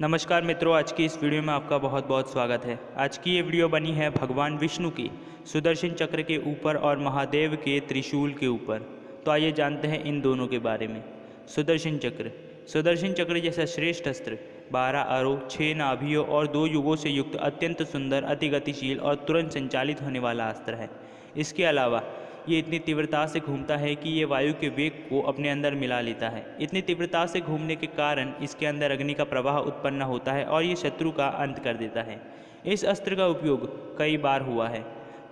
नमस्कार मित्रों, आज की इस वीडियो में आपका बहुत बहुत स्वागत है। आज की ये वीडियो बनी है भगवान विष्णु की, सुदर्शन चक्र के ऊपर और महादेव के त्रिशूल के ऊपर। तो आइए जानते हैं इन दोनों के बारे में। सुदर्शन चक्र। सुदर्शन चक्र जैसा श्रेष्ठ अस्त्र, बारह अरो छः नाभियों और दो युगों से युक्त अत्यंत सुंदर अति गतिशील और तुरंत संचालित होने वाला अस्त्र है। इसके अलावा ये इतनी तीव्रता से घूमता है कि ये वायु के वेग को अपने अंदर मिला लेता है। इतनी तीव्रता से घूमने के कारण इसके अंदर अग्नि का प्रवाह उत्पन्न होता है और ये शत्रु का अंत कर देता है। इस अस्त्र का उपयोग कई बार हुआ है।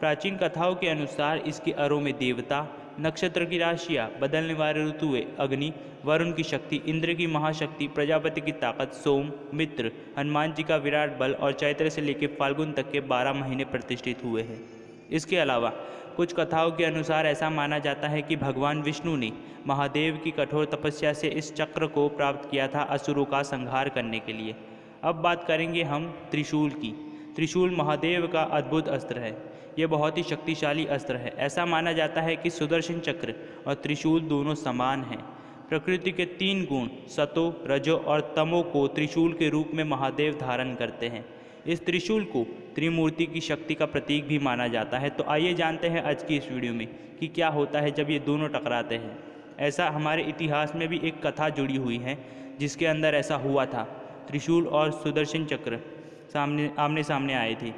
प्राचीन कथाओं के अनुसार इसके अरों में देवता, नक्षत्र की राशियाँ, बदलने वाले ऋतुएँ, अग्नि, वरुण की शक्ति, इंद्र की महाशक्ति, प्रजापति की ताकत, सोम, मित्र, हनुमान जी का विराट बल और चैत्र से लेकर फाल्गुन तक के बारह महीने प्रतिष्ठित हुए हैं। इसके अलावा, कुछ कथाओं के अनुसार ऐसा माना जाता है कि भगवान विष्णु ने महादेव की कठोर तपस्या से इस चक्र को प्राप्त किया था असुरों का संहार करने के लिए। अब बात करेंगे हम त्रिशूल की। त्रिशूल महादेव का अद्भुत अस्त्र है। यह बहुत ही शक्तिशाली अस्त्र है। ऐसा माना जाता है कि सुदर्शन चक्र और त्रिशूल दोनों समान हैं। प्रकृति के तीन गुण, सतो, रजो और तमो को त्रिशूल के रूप में महादेव धारण करते हैं। इस त्रिशूल को त्रिमूर्ति की शक्ति का प्रतीक भी माना जाता है। तो आइए जानते हैं आज की इस वीडियो में कि क्या होता है जब ये दोनों टकराते हैं। ऐसा हमारे इतिहास में भी एक कथा जुड़ी हुई है, जिसके अंदर ऐसा हुआ था। त्रिशूल और सुदर्शन चक्र सामने आमने सामने आए थे।